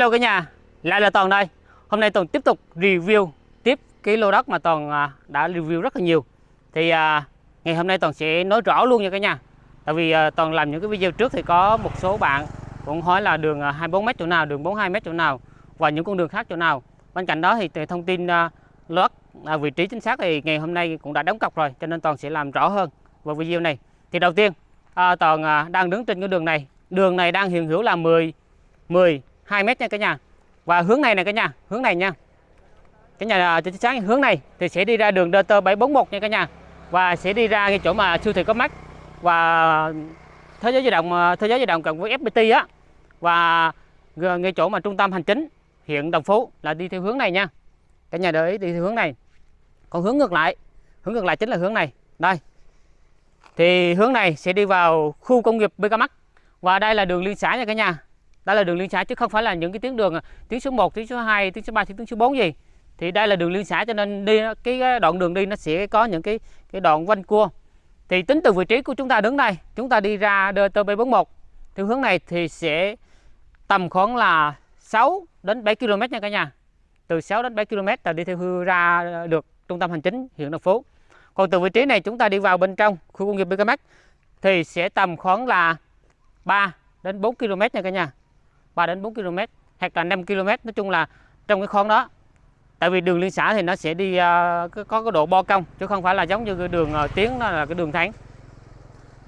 Hello cả nhà, lại là Toàn đây. Hôm nay Toàn tiếp tục review tiếp cái lô đất mà Toàn à, đã review rất là nhiều. Thì à, ngày hôm nay Toàn sẽ nói rõ luôn nha cả nhà. Tại vì à, Toàn làm những cái video trước thì có một số bạn cũng hỏi là đường à, 24m chỗ nào, đường 42m chỗ nào và những con đường khác chỗ nào. Bên cạnh đó thì thông tin à, lô đất vị trí chính xác thì ngày hôm nay cũng đã đóng cọc rồi cho nên Toàn sẽ làm rõ hơn vào video này. Thì đầu tiên Toàn đang đứng trên cái đường này. Đường này đang hiện hữu là 10 10 2 mét nha cả nhà. Và hướng này này cả nhà, hướng này nha. Cả nhà à, cho sáng hướng này thì sẽ đi ra đường DT 741 nha cả nhà. Và sẽ đi ra cái chỗ mà siêu thị có mắt và thế giới di động à, thế giới di động cộng với FPT á. Và ngay chỗ mà trung tâm hành chính hiện Đồng Phú là đi theo hướng này nha. Cả nhà để ý đi theo hướng này. Còn hướng ngược lại, hướng ngược lại chính là hướng này. Đây. Thì hướng này sẽ đi vào khu công nghiệp BK Max. Và đây là đường liên xã nha cả nhà đây là đường liên xã chứ không phải là những cái tuyến đường à, tuyến số 1 tuyến số 2 tuyến số 3 tuyến số 4 gì. Thì đây là đường liên xã cho nên đi cái đoạn đường đi nó sẽ có những cái cái đoạn quanh cua. Thì tính từ vị trí của chúng ta đứng đây, chúng ta đi ra DT741 theo hướng này thì sẽ tầm khoảng là 6 đến 7 km nha cả nhà. Từ 6 đến 7 km là đi theo hướng ra được trung tâm hành chính huyện Đồng Phú. Còn từ vị trí này chúng ta đi vào bên trong khu công nghiệp BKMX thì sẽ tầm khoảng là 3 đến 4 km nha cả nhà. 3 đến 4 km hoặc là 5 km nói chung là trong cái khoang đó. Tại vì đường liên xã thì nó sẽ đi uh, có cái độ bo cong chứ không phải là giống như cái đường à, uh, tiếng nó là cái đường thẳng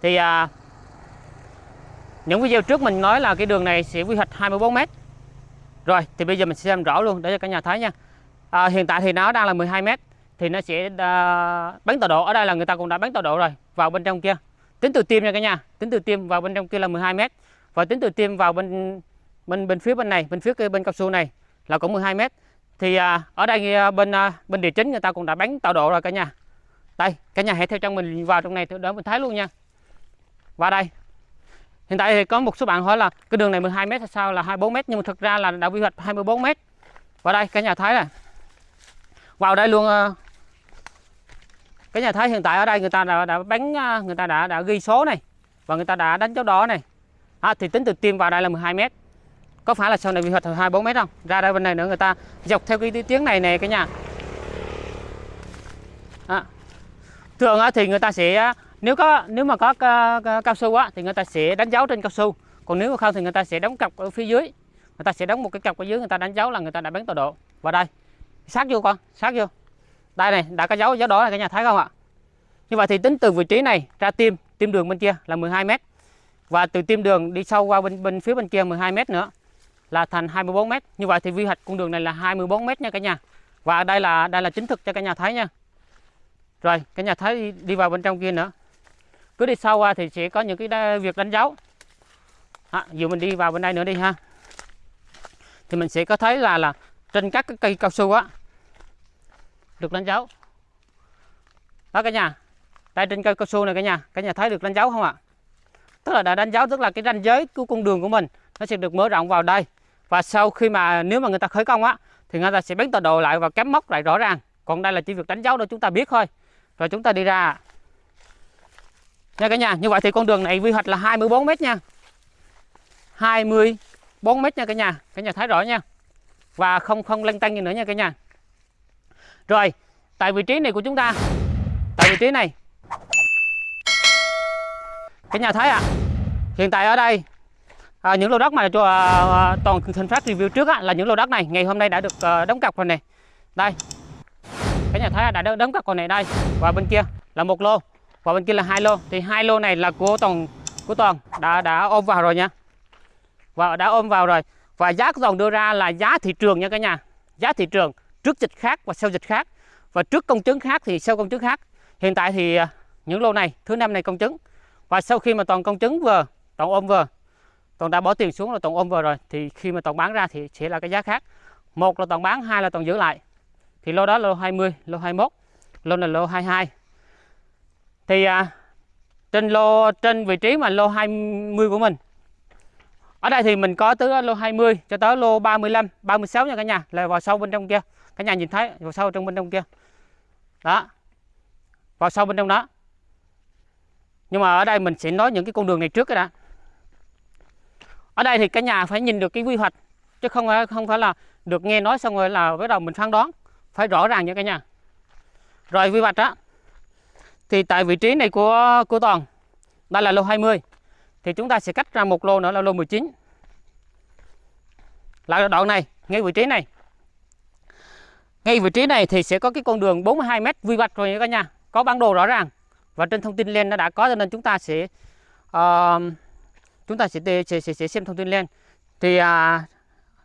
thì uh, những video trước mình nói là cái đường này sẽ quy hoạch 24 m rồi thì bây giờ mình sẽ xem rõ luôn để cho cả nhà thấy nha. À, hiện tại thì nó đang là 12 m thì nó sẽ uh, bán tọa độ. Ở đây là người ta cũng đã bán tọa độ rồi vào bên trong kia. Tính từ tim nha cả nhà tính từ tim vào bên trong kia là 12 m và tính từ tim vào bên bên bên phía bên này bên phía bên cao su này là cũng 12 mét. Thì à, ở đây à, bên à, bên địa chính người ta cũng đã bán tạo độ rồi cả nhà. Đây cả nhà hãy theo chân mình vào trong này để mình thấy luôn nha. Và đây. Hiện tại thì có một số bạn hỏi là cái đường này 12 mét sao là 24 mét nhưng mà thực ra là đã quy hoạch 24 mét. Và đây cả nhà thấy này vào đây luôn à, cả nhà thấy hiện tại ở đây người ta đã, đã bán à, người ta đã đã ghi số này và người ta đã đánh dấu đỏ này. À, thì tính từ tim vào đây là 12 mét có phải là sau này quy hai 24 mét không? Ra đây bên này nữa người ta dọc theo cái tiếng này nè cả nhà. À. thường thì người ta sẽ, nếu có nếu mà có cao su á thì người ta sẽ đánh dấu trên cao su. Còn nếu mà không thì người ta sẽ đóng cọc ở phía dưới. Người ta sẽ đóng một cái cọc ở dưới, người ta đánh dấu là người ta đã bán tọa độ. Và đây. Sát vô con, sát vô. Đây này, đã có dấu dấu đỏ này cả nhà, thấy không ạ? Như vậy thì tính từ vị trí này ra tim tim đường bên kia là 12 mét. Và từ tim đường đi sâu qua bên bên phía bên kia 12 mét nữa là thành 24 m. Như vậy thì quy hoạch con đường này là 24 m nha cả nhà. Và đây là đây là chính thực cho cả nhà thấy nha. Rồi, cả nhà thấy đi, đi vào bên trong kia nữa. Cứ đi sâu qua thì sẽ có những cái việc đánh dấu. À, dù mình đi vào bên đây nữa đi ha. Thì mình sẽ có thấy là là trên các cái cây cao su á được đánh dấu. Đó cả nhà. Đây trên cây cao su này cả nhà, cả nhà thấy được đánh dấu không ạ? Tức là đã đánh dấu tức là cái ranh giới của con đường của mình nó sẽ được mở rộng vào đây và sau khi mà nếu mà người ta khởi công á thì người ta sẽ bén tọa độ lại và cắm móc lại rõ ràng. Còn đây là chỉ việc đánh dấu để chúng ta biết thôi. Rồi chúng ta đi ra. Nha cả nhà như vậy thì con đường này quy hoạch là 24 mét nha. 24 mét nha cả nhà. Cả nhà thấy rõ nha. Và không không lăn tăng gì nữa nha cả nhà. Rồi tại vị trí này của chúng ta. Tại vị trí này. Cả nhà thấy ạ. À, hiện tại ở đây à, những lô đất mà cho à, à toàn thành phát review trước á, là những lô đất này. Ngày hôm nay đã được à, đóng cọc rồi này đây. Cái nhà thấy đã đóng cọc rồi này đây. Và bên kia là một lô. Và bên kia là hai lô. Thì hai lô này là của toàn của toàn đã đã ôm vào rồi nha. Và đã ôm vào rồi. Và giá của toàn đưa ra là giá thị trường nha cả nhà. Giá thị trường trước dịch khác và sau dịch khác. Và trước công chứng khác thì sau công chứng khác. Hiện tại thì à, những lô này thứ năm này công chứng. Và sau khi mà toàn công chứng vừa toàn ôm vừa toàn đã bỏ tiền xuống là toàn ôm vừa rồi. Thì khi mà toàn bán ra thì sẽ là cái giá khác. Một là toàn bán hai là toàn giữ lại. Thì lô đó là lô 20 lô 21 lô là lô 22 thì à, trên lô trên vị trí mà lô 20 của mình ở đây thì mình có từ lô 20 cho tới lô 35 36 nha cả nhà. Là vào sâu bên trong kia. Cả nhà nhìn thấy vào sâu trong bên trong kia. Đó. Vào sâu bên trong đó. Nhưng mà ở đây mình sẽ nói những cái con đường này trước cái đã ở đây thì cả nhà phải nhìn được cái quy hoạch chứ không phải không phải là được nghe nói xong rồi là bắt đầu mình phán đoán. Phải rõ ràng nha cả nhà. Rồi quy hoạch đó thì tại vị trí này của của toàn đây là lô 20 thì chúng ta sẽ cách ra một lô nữa là lô 19 là đoạn này ngay vị trí này. Ngay vị trí này thì sẽ có cái con đường 42 m quy hoạch rồi nha cả nhà. Có bản đồ rõ ràng và trên thông tin lên nó đã có cho nên chúng ta sẽ uh, chúng ta sẽ, sẽ, sẽ, sẽ xem thông tin lên. Thì à,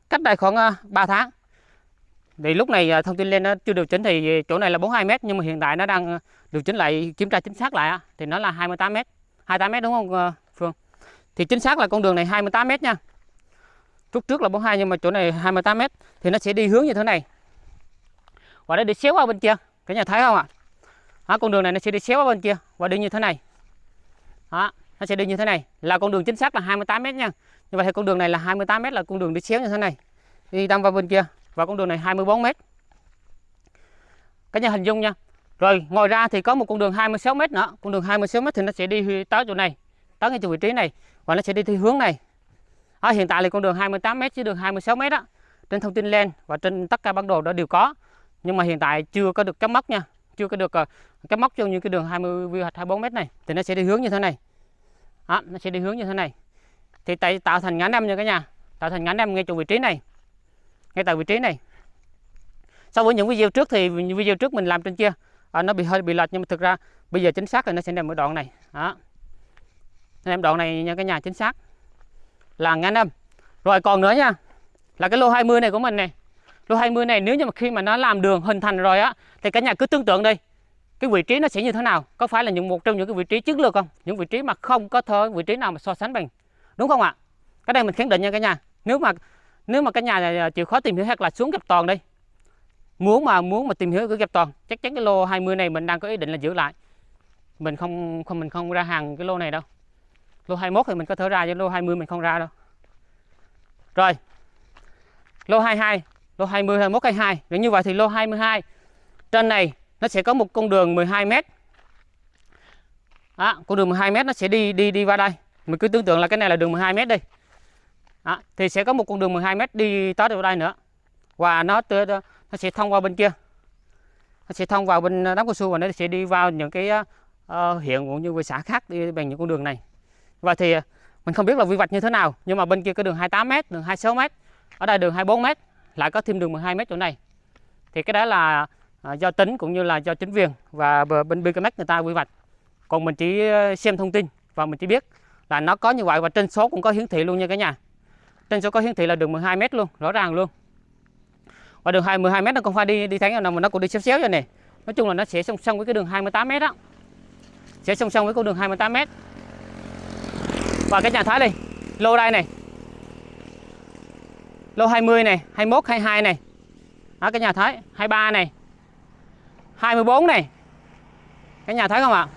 cách đây khoảng à, 3 tháng. Thì lúc này à, thông tin lên nó chưa điều chỉnh thì chỗ này là 42 m nhưng mà hiện tại nó đang à, điều chỉnh lại kiểm tra chính xác lại thì nó là 28 m 28 m đúng không à, Phương? Thì chính xác là con đường này 28 m nha. Lúc trước là 42 nhưng mà chỗ này 28 m thì nó sẽ đi hướng như thế này. Và nó đi xéo qua bên kia. Cả nhà thấy không ạ? Đó, con đường này nó sẽ đi xéo qua bên kia và đi như thế này. Đó, nó sẽ đi như thế này. Là con đường chính xác là 28 m nha. Như vậy thì con đường này là 28 m là con đường đi xéo như thế này. Đi đâm vào bên kia. Và con đường này 24 m cái nhà hình dung nha. Rồi ngoài ra thì có một con đường 26 m nữa. Con đường 26 m thì nó sẽ đi tới chỗ này. Tới ngay chỗ vị trí này. Và nó sẽ đi theo hướng này. À, hiện tại là con đường 28 m chứ đường 26 m đó trên thông tin lên và trên tất cả bản đồ đó đều có. Nhưng mà hiện tại chưa có được cắm mốc nha. Chưa có được cắm mốc cho những cái đường 20 hoặc hoạch 24 m này. Thì nó sẽ đi hướng như thế này đó, nó sẽ đi hướng như thế này. Thì tại tạo thành ngã năm nha cả nhà. Tạo thành ngã năm ngay chỗ vị trí này. Ngay tại vị trí này. So với những video trước thì video trước mình làm trên kia à, nó bị hơi bị lệch nhưng mà thực ra bây giờ chính xác là nó sẽ nằm ở đoạn này. Đó. Em đoạn này nha cả nhà chính xác. Là ngã năm rồi còn nữa nha là cái lô 20 này của mình này. Lô 20 này nếu như mà khi mà nó làm đường hình thành rồi á thì cả nhà cứ tưởng tượng đi cái vị trí nó sẽ như thế nào? Có phải là những một trong những cái vị trí chiến lược không? Những vị trí mà không có thơ vị trí nào mà so sánh bằng, đúng không ạ? Cái đây mình khẳng định nha cả nhà. Nếu mà nếu mà cả nhà à, chịu khó tìm hiểu hoặc là xuống gặp toàn đi muốn mà muốn mà tìm hiểu cái gặp toàn, chắc chắn cái lô 20 này mình đang có ý định là giữ lại. Mình không không, mình không ra hàng cái lô này đâu. Lô 21 thì mình có thể ra chứ, lô 20 mình không ra đâu. Rồi. Lô 22 lô 20 21 22 nếu như vậy thì lô 22 trên này nó sẽ có một con đường 12 m đó, con đường 12 m nó sẽ đi đi đi qua đây. Mình cứ tưởng tượng là cái này là đường 12 m đi. Đó, thì sẽ có một con đường 12 m đi tới vào đây nữa. Và nó nó sẽ thông qua bên kia. Nó sẽ thông vào bên ờ, đám cao su và nó sẽ đi vào những cái uh, huyện cũng như xã khác đi bằng những con đường này. Và thì mình không biết là quy hoạch như thế nào nhưng mà bên kia có đường 28 m đường 26 m ở đây đường 24 m lại có thêm đường 12 m chỗ này. Thì cái đó là À, do tính cũng như là do chính quyền và bên BKMX người ta quy hoạch. Còn mình chỉ ờ, xem thông tin và mình chỉ biết là nó có như vậy và trên số cũng có hiển thị luôn nha cả nhà. Trên số có hiển thị là đường 12 m luôn, rõ ràng luôn. Và đường 12 m nó không phải đi đi thẳng nào mà nó cũng đi xéo xéo vậy này nói chung là nó sẽ song song với cái đường 28 m đó. Sẽ song song với con đường 28 m và cái nhà thái đi lô đây này. Lô 20 này 21 22 này. Đó, cái nhà thái 23 này. 24 này. Cái nhà thấy không ạ?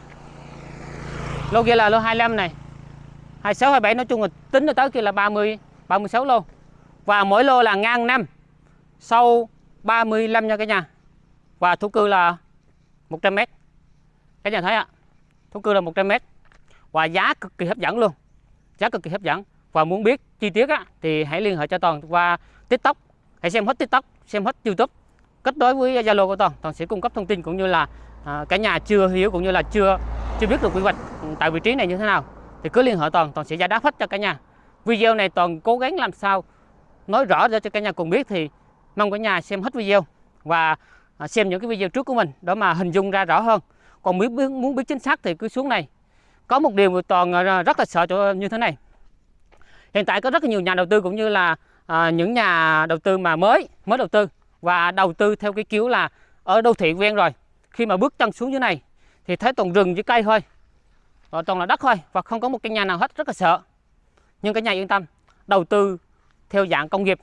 Lô kia là lô 25 này. 26 27 nói chung là tính tới tới kia là 30 36 lô. Và mỗi lô là ngang 5 sâu 35 nha cả nhà. Và thú cư là 100 m cái nhà thấy ạ? Thú cư là 100 m và giá cực kỳ hấp dẫn luôn. Giá cực kỳ hấp dẫn. Và muốn biết chi tiết á, thì hãy liên hệ cho Toàn qua TikTok. Hãy xem hết TikTok xem hết YouTube kết nối với Zalo của Toàn Toàn sẽ cung cấp thông tin cũng như là à, cả nhà chưa hiểu cũng như là chưa chưa biết được quy hoạch ừ, tại vị trí này như thế nào. Thì cứ liên hệ Toàn Toàn sẽ giải đáp hết cho cả nhà. Video này Toàn cố gắng làm sao nói rõ ra cho cả nhà cùng biết thì mong cả nhà xem hết video và à, xem những cái video trước của mình để mà hình dung ra rõ hơn. Còn muốn biết, muốn biết chính xác thì cứ xuống này. Có một điều mà Toàn rất là sợ chỗ như thế này. Hiện tại có rất là nhiều nhà đầu tư cũng như là à, những nhà đầu tư mà mới mới đầu tư và đầu tư theo cái kiểu là ở đô thị quen rồi. Khi mà bước chân xuống dưới này, thì thấy toàn rừng với cây thôi. Và toàn là đất thôi, và không có một căn nhà nào hết, rất là sợ. Nhưng cái nhà yên tâm, đầu tư theo dạng công nghiệp,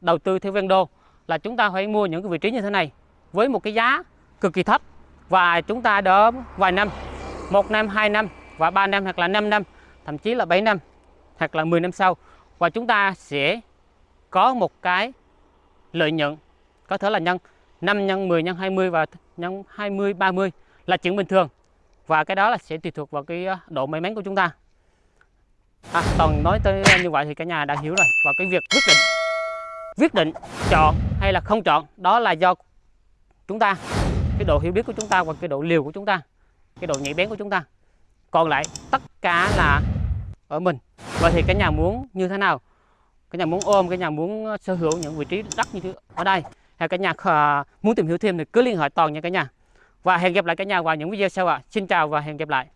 đầu tư theo ven đô là chúng ta phải mua những cái vị trí như thế này với một cái giá cực kỳ thấp. Và chúng ta đỡ vài năm, một năm, hai năm, và ba năm hoặc là 5 năm, thậm chí là 7 năm hoặc là 10 năm sau. Và chúng ta sẽ có một cái lợi nhuận có thể là nhân 5 nhân 10 nhân 20 và nhân 20 30 là chuyện bình thường. Và cái đó là sẽ tùy thuộc vào cái ờ, độ may mắn của chúng ta. À, toàn nói tới như vậy thì cả nhà đã hiểu rồi. Và cái việc quyết định quyết định chọn hay là không chọn đó là do chúng ta cái độ hiểu biết của chúng ta và cái độ liều của chúng ta cái độ nhạy bén của chúng ta. Còn lại tất cả là ở mình. Vậy thì cái nhà muốn như thế nào? Cái nhà muốn ôm cái nhà muốn ờ, sở hữu những vị trí đất như thế ở đây cả nhà ờ, muốn tìm hiểu thêm thì cứ liên hệ toàn nha cả nhà. Và hẹn gặp lại cả nhà vào những video sau ạ. Xin chào và hẹn gặp lại.